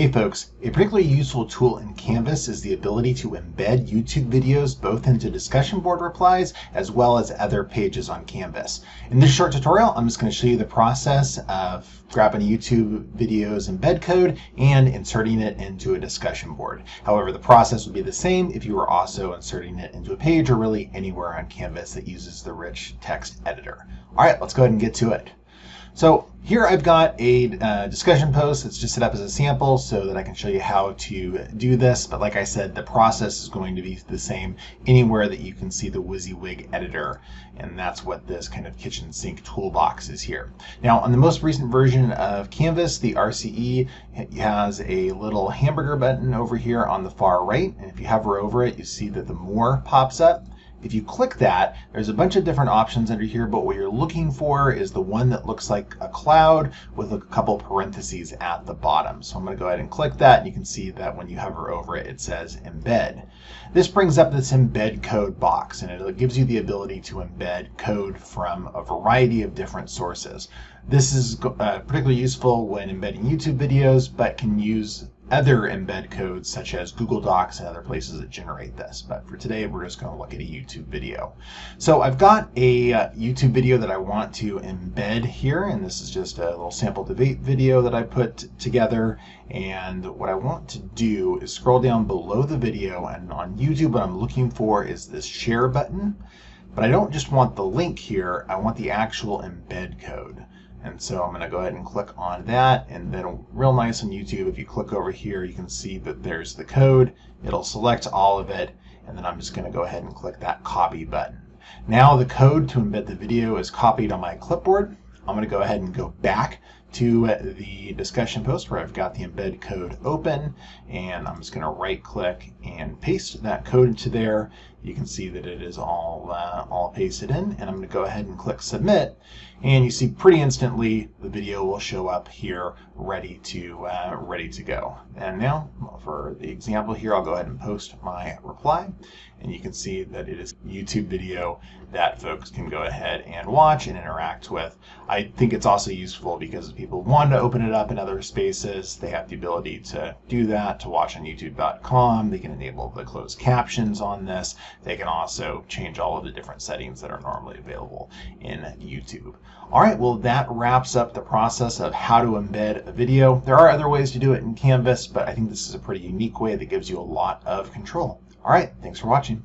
Hey folks, a particularly useful tool in Canvas is the ability to embed YouTube videos both into discussion board replies as well as other pages on Canvas. In this short tutorial, I'm just going to show you the process of grabbing a YouTube video's embed code and inserting it into a discussion board. However, the process would be the same if you were also inserting it into a page or really anywhere on Canvas that uses the rich text editor. All right, let's go ahead and get to it. So here I've got a uh, discussion post that's just set up as a sample so that I can show you how to do this. But like I said, the process is going to be the same anywhere that you can see the WYSIWYG editor. And that's what this kind of kitchen sink toolbox is here. Now on the most recent version of Canvas, the RCE has a little hamburger button over here on the far right. And if you hover over it, you see that the more pops up. If you click that, there's a bunch of different options under here, but what you're looking for is the one that looks like a cloud with a couple parentheses at the bottom. So I'm going to go ahead and click that, and you can see that when you hover over it, it says embed. This brings up this embed code box, and it gives you the ability to embed code from a variety of different sources. This is uh, particularly useful when embedding YouTube videos, but can use other embed codes such as Google Docs and other places that generate this. But for today, we're just going to look at a YouTube video. So I've got a uh, YouTube video that I want to embed here, and this is just a little sample debate video that I put together. And what I want to do is scroll down below the video, and on YouTube, what I'm looking for is this share button. But I don't just want the link here, I want the actual embed code. And so I'm going to go ahead and click on that. And then real nice on YouTube, if you click over here, you can see that there's the code. It'll select all of it. And then I'm just going to go ahead and click that copy button. Now the code to embed the video is copied on my clipboard. I'm going to go ahead and go back to the discussion post where I've got the embed code open and I'm just going to right click and paste that code into there. You can see that it is all, uh, all pasted in and I'm going to go ahead and click submit and you see pretty instantly the video will show up here ready to, uh, ready to go. And now for the example here, I'll go ahead and post my reply and you can see that it is YouTube video that folks can go ahead and watch and interact with. I think it's also useful because if people want to open it up in other spaces. They have the ability to do that, to watch on youtube.com. They can enable the closed captions on this. They can also change all of the different settings that are normally available in YouTube. All right, well, that wraps up the process of how to embed a video. There are other ways to do it in Canvas, but I think this is a pretty unique way that gives you a lot of control. All right, thanks for watching.